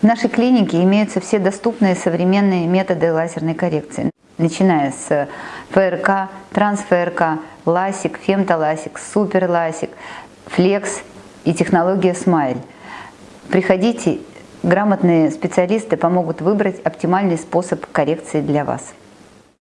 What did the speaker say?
В нашей клинике имеются все доступные современные методы лазерной коррекции, начиная с ФРК, трансфРК, ласик, фемтоласик, суперласик, флекс и технология смайль. Приходите, грамотные специалисты помогут выбрать оптимальный способ коррекции для вас.